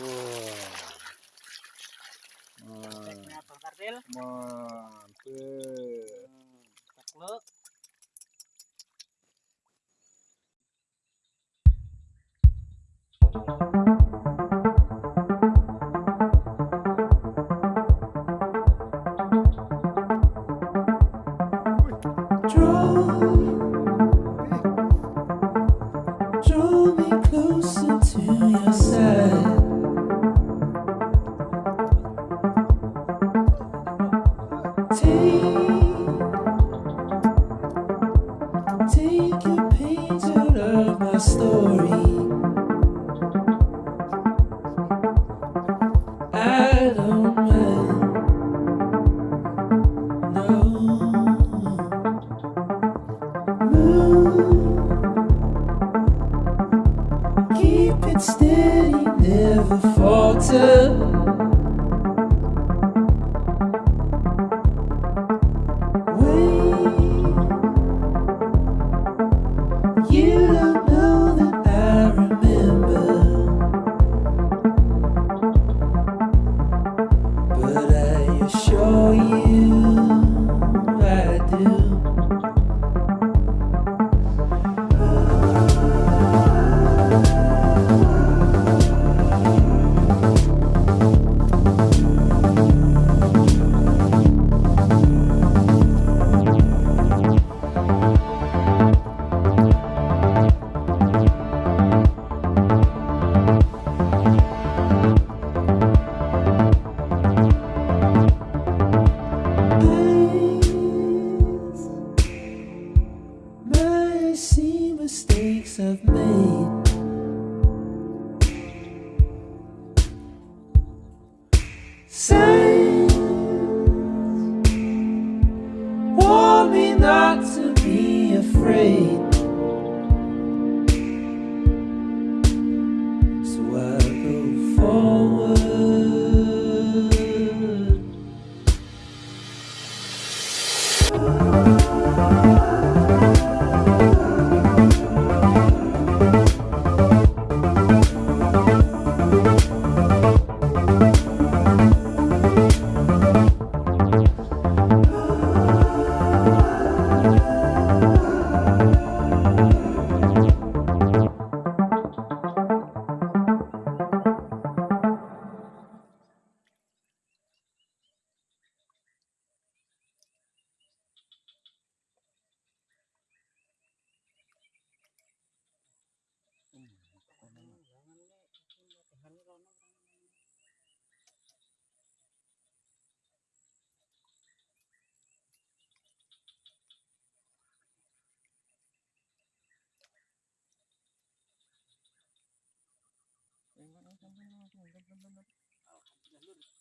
Wah. Teknya Bang Kartil. Take, you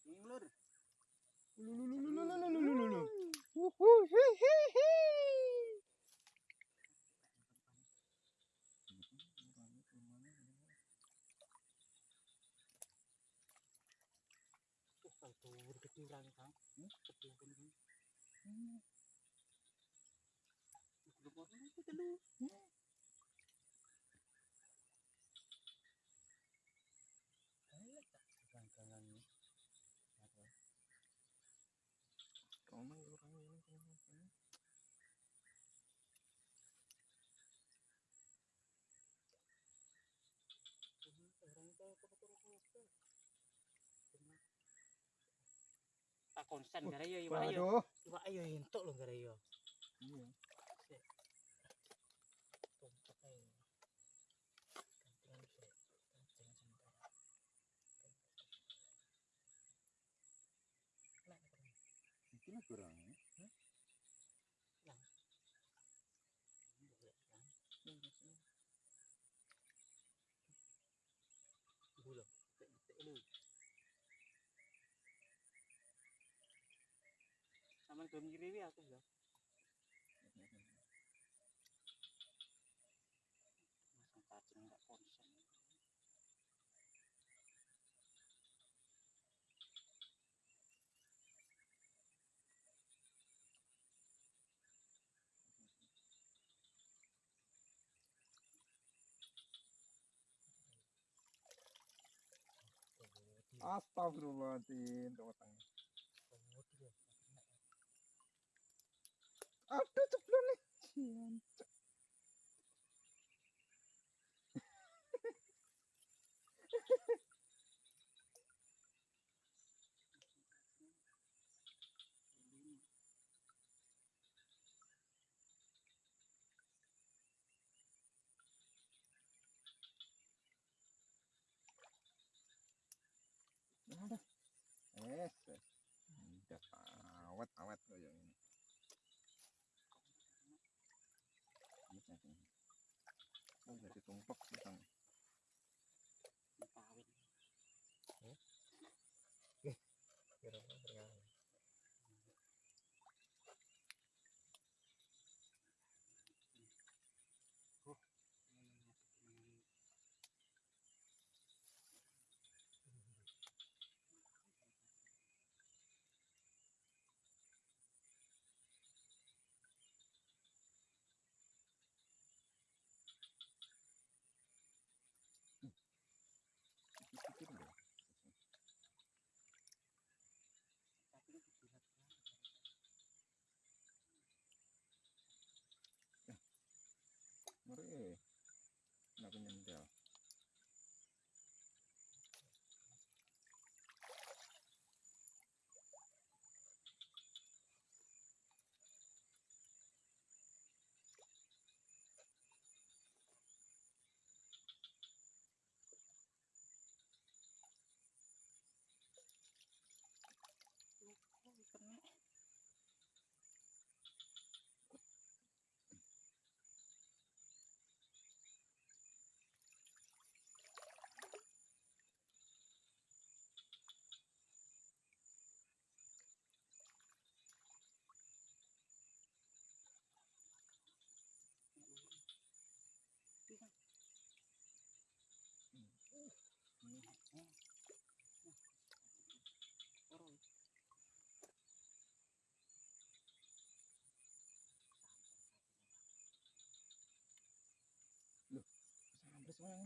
Ulur. Ulur. Uhul. Tur ketimbang kang, ketimbang kang. Hmm. Kudu bodoh itu dulu. konsen gara yo yo ayo. Coba ayo entuk lo gara yo. Iya. Ini kurang. Aman gelem ngiriwi aku ya. Masang kacang enggak konsen. Astagfirullahaladzim, tuh utangnya. Aduh, ceplok nih. Es, es. Udah awet awet kayak ini. Tumpak sa tangay.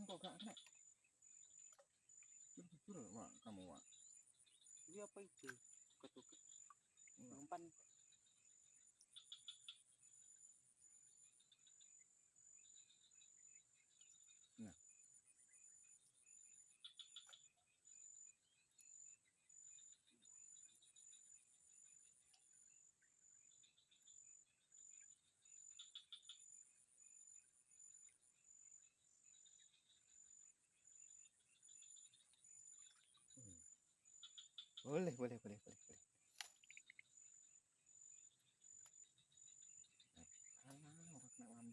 Ini kok gak kena. Jujur, Wak, kamu, Wak. Ini apa itu? Ketukut. Enggak. Umpan. Nah. Boleh, boleh, boleh, boleh, boleh. Alah, orang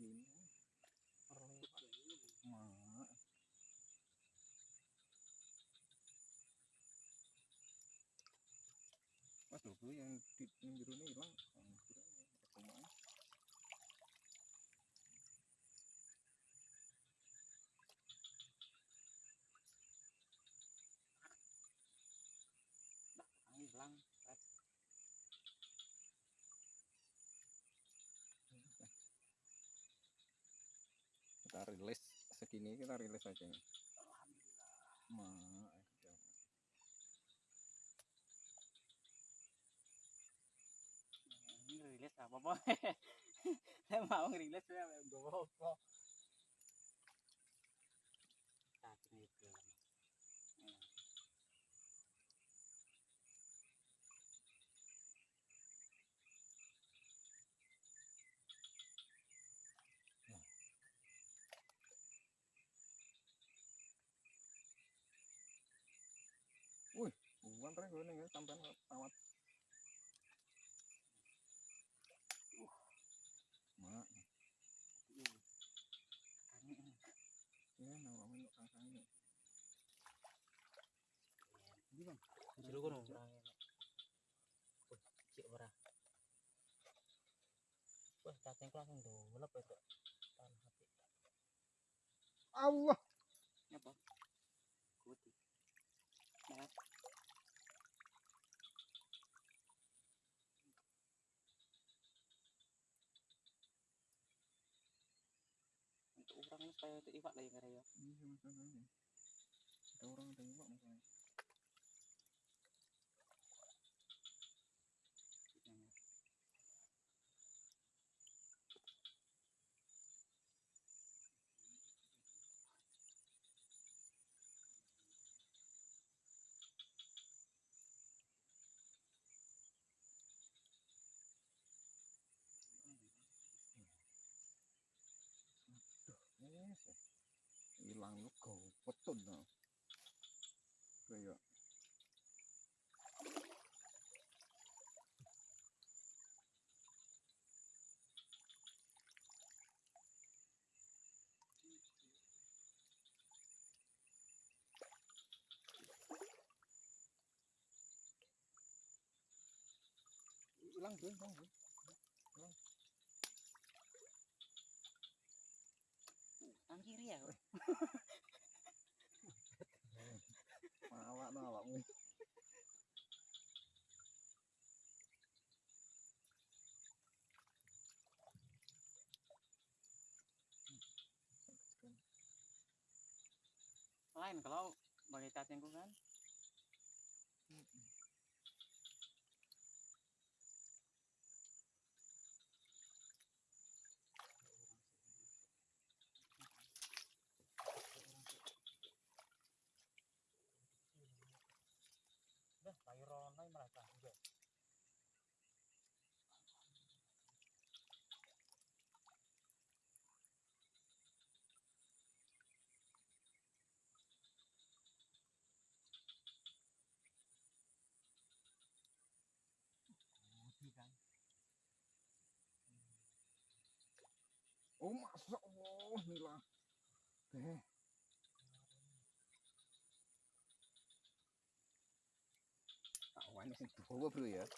yang di yang ini hilang. Yang biru ini pertemuan. angin hilang. Kita rilis segini kita rilis aja. Jangan. Ini rilis apa apa? Saya mau ngerilis ya, gue apa? Tapi itu. Bukan tren gue nih tamat. Mak, Ini ya nama kamu kakak ini. Ini bang. Dulu cik ora. Wah, cacing langsung dolep itu. Tanah hati. Allah. Apa? Untuk orang ini supaya itu iwak lah yang ada ya. Iya masalahnya. Ada orang ada iwak masalahnya. ดต้นเนาะไปอะลังถึงลังถึงลังอันที่เรียก Kalau bagai cacingku kan. Oh masa Allah Nila. Eh. Awan sing dawa bro ya.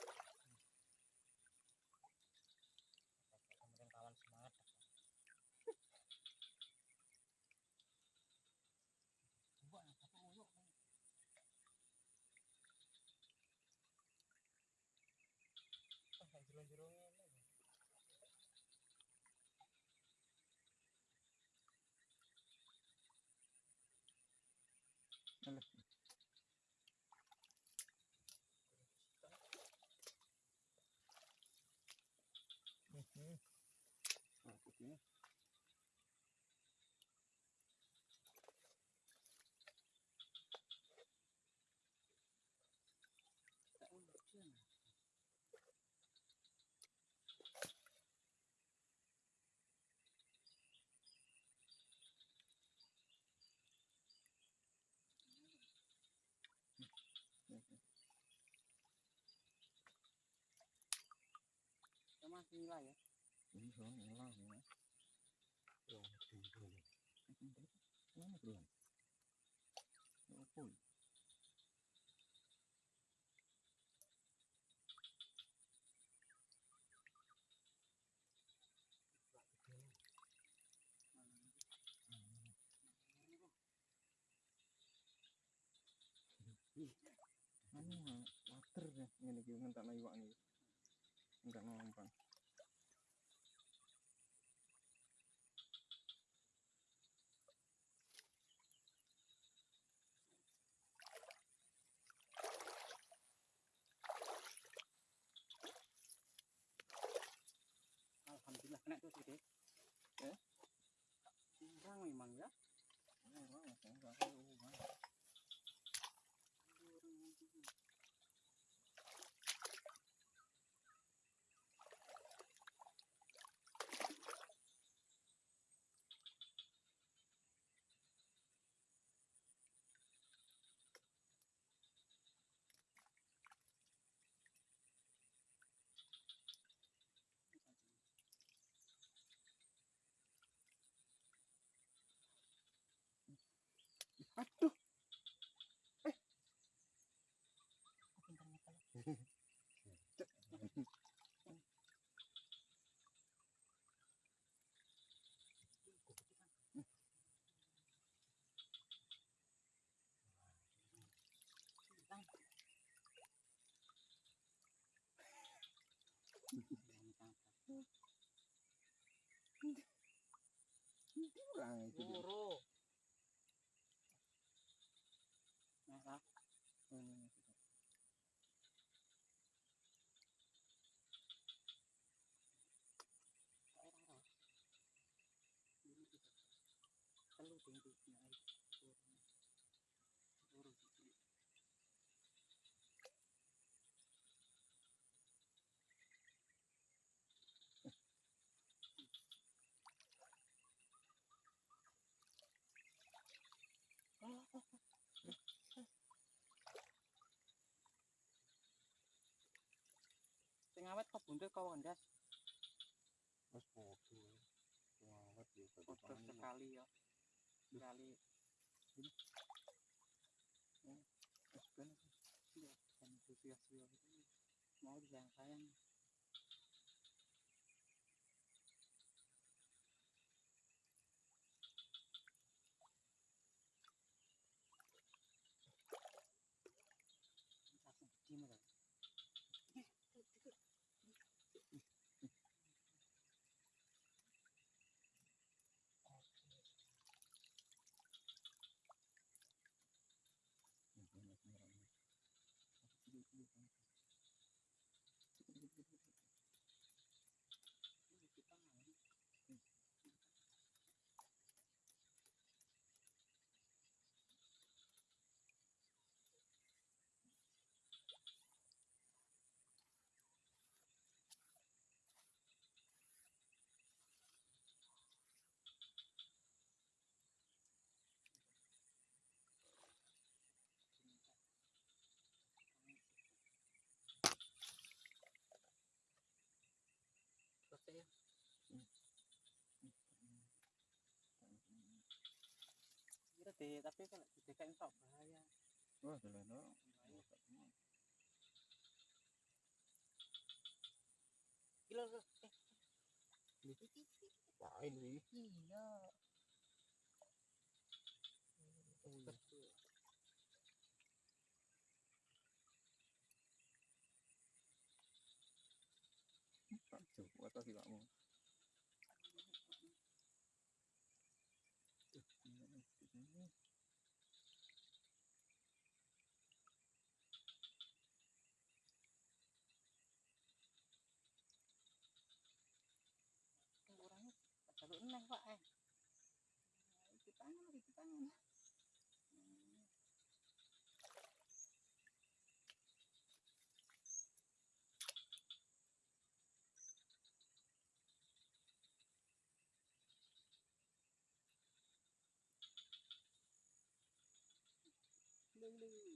Ah, lucu. Sama nilai ya. Ini soal ngilang ya. Yang tinggi. Mana bro? Apa? Anu water ya ngene iki ngentakno iwak niki. Enggak ngomong. Alhamdulillah kena tuh sih. Eh? Kurang memang ya. Ora, Aduh. Kurang itu dia. sing awet kok buntut kok kandas wis podo sing awet ya, sekali ya sekali Wes kan iya kan antusias ya mau disayang sayang putih tapi kan putih kan sok bahaya wah kalau no kilo eh lain ini iya Pak Joko atau si Pak Mo? Terlalu eneng pak eh itu